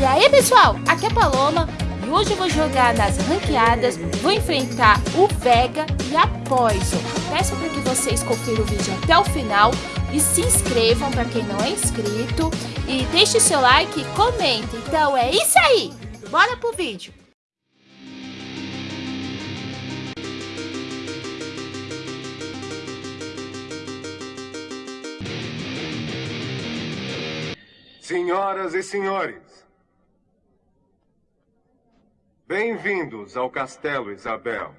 E aí pessoal, aqui é a Paloma e hoje eu vou jogar nas ranqueadas, vou enfrentar o Vega e a Poison. Peço para que vocês confiram o vídeo até o final e se inscrevam para quem não é inscrito e deixe seu like e comente. Então é isso aí, bora pro vídeo. Senhoras e senhores, bem-vindos ao Castelo Isabel.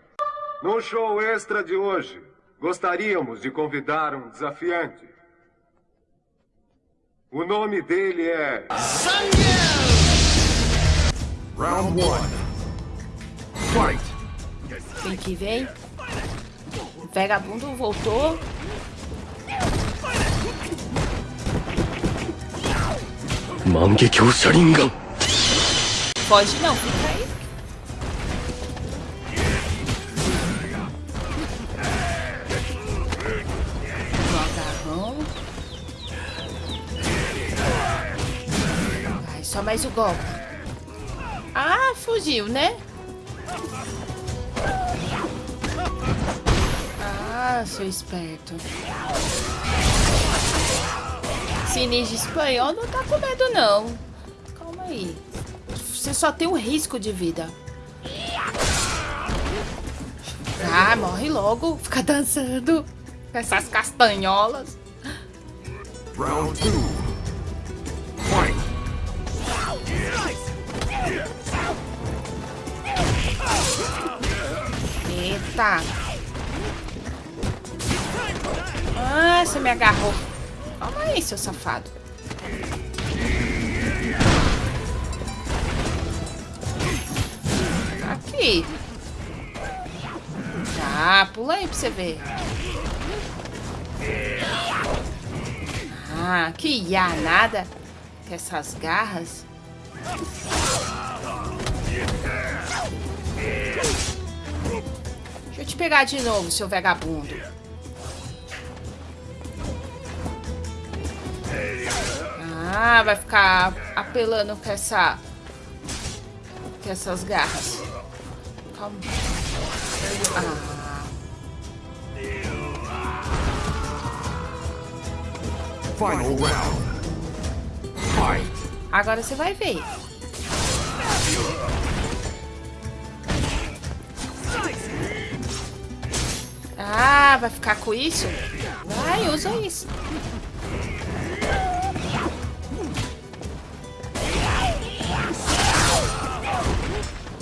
No show extra de hoje, gostaríamos de convidar um desafiante. O nome dele é... Round 1. Fight! Vem que vem. O vagabundo voltou. Mangekyo Sharingan! Pode não, fica aí. Agarrão. Ai, só mais o golpe. Ah, fugiu, né? Ah, seu esperto. Ninja espanhol não tá com medo, não. Calma aí. Você só tem um risco de vida. Ah, morre logo. Fica dançando com essas castanholas. Round 2. Fight! Eita. Ah, você me agarrou. Calma aí, seu safado. Aqui. Ah, pula aí pra você ver. Ah, que ia nada. Com essas garras. Deixa eu te pegar de novo, seu vagabundo. Ah, vai ficar apelando com essa... Com essas garras. Calma. Ah, Final round. Fight! agora você vai ver. Ah, vai ficar com isso? Vai, usa isso.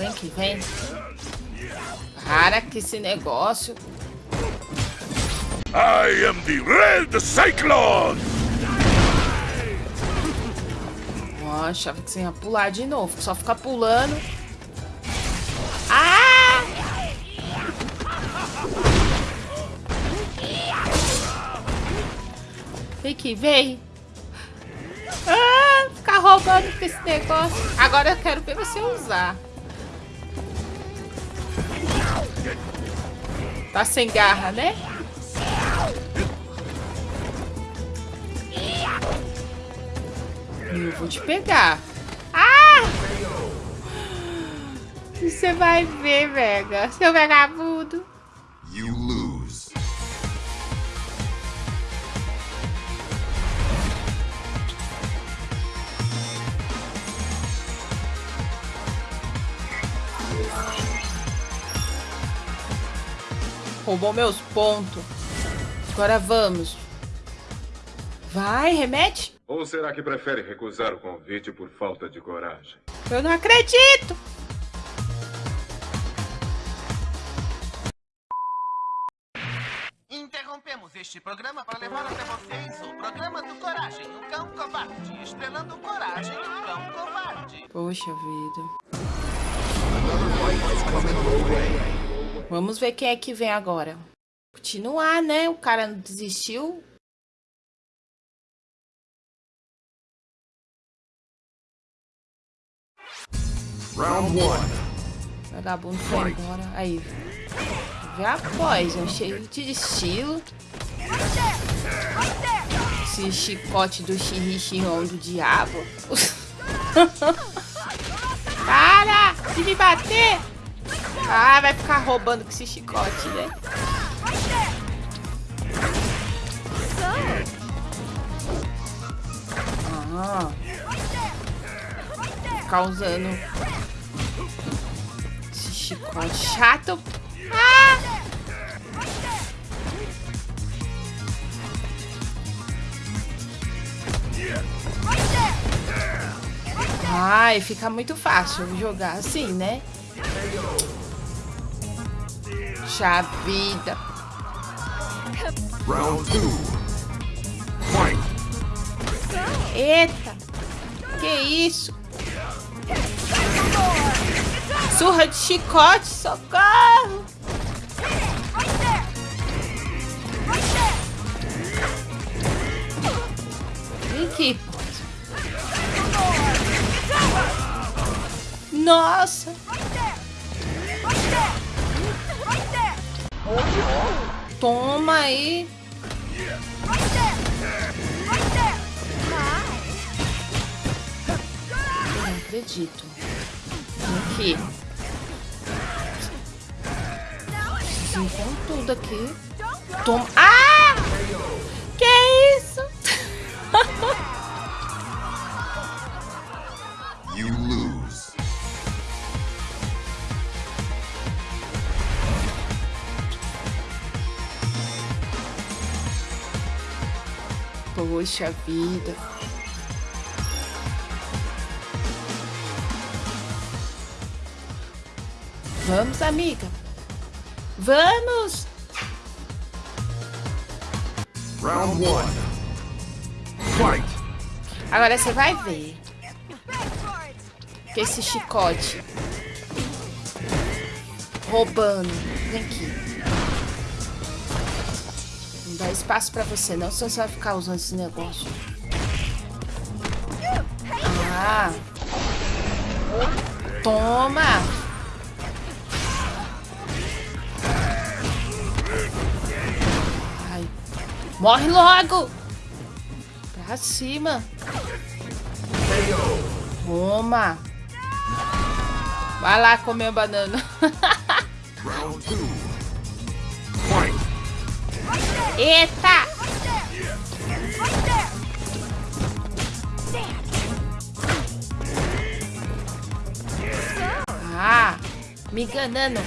Vem que vem. Para com esse negócio. I am the Red Cyclone! Ó, achava que você ia pular de novo. Só ficar pulando. Ah! Vem que vem. Ah, ficar roubando com esse negócio. Agora eu quero ver você usar. Tá sem garra, né? Eu vou te pegar. Ah! Você vai ver, Vega. Seu vagabundo. Roubou meus pontos. Agora vamos. Vai, remete. Ou será que prefere recusar o convite por falta de coragem? Eu não acredito. Interrompemos este programa para levar até vocês o programa do Coragem, o Cão Covarde, estrelando Coragem, o Cão Covarde. Poxa vida. Vamos ver quem é que vem agora. Continuar, né? O cara não desistiu. Round 1. Vagabundo foi embora. Aí. Vê a Poison, cheio de estilo. Esse chicote do xirrixion do diabo. Para de me bater. Ah, vai ficar roubando com esse chicote, né? Ah. Ficar usando esse chicote chato. Ah! Ai, fica muito fácil jogar assim, né? Puxa vida. Round two. Fight. Eita. Que isso? Surra de chicote, socorro. Vem aqui. Nossa. Toma aí. Eu não acredito. Aqui. Com tudo aqui. Toma. Ah! Que isso? Poxa vida. Vamos, amiga. Vamos! Round one. Fight. Agora você vai ver. Que esse chicote. Roubando. Vem aqui. Não dá espaço pra você, não. Senão você vai ficar usando esse negócio. Ah. Toma. Ai. Morre logo. Pra cima. Toma. Vai lá comer banana. Eita! Ah, me enganando.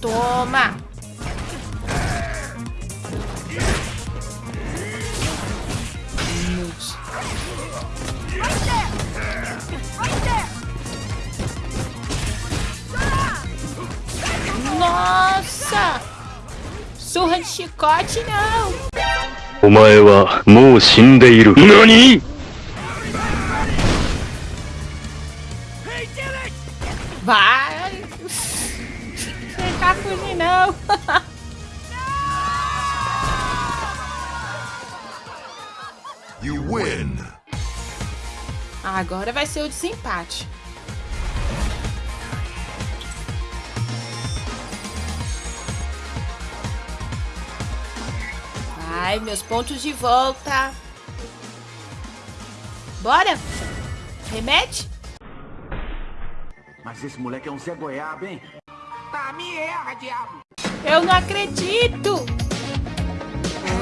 Toma. Nossa. Nossa! Surra de chicote, não! Omae wa mou shindeiru. Nani? Vai! Não tá fugir, não! You win! Agora vai ser o desempate. Vai, meus pontos de volta. Bora? Remete? Mas esse moleque é um Zé Goiaba, hein? Eu não acredito!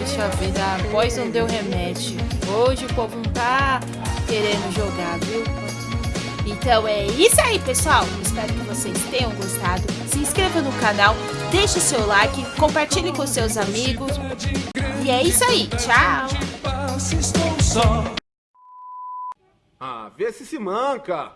Poxa vida, a Poison deu remédio. Hoje o povo não tá querendo jogar, viu? Então é isso aí, pessoal. Espero que vocês tenham gostado. Se inscreva no canal, deixe seu like, compartilhe com seus amigos. E é isso aí. Tchau! Ah, vê se se manca.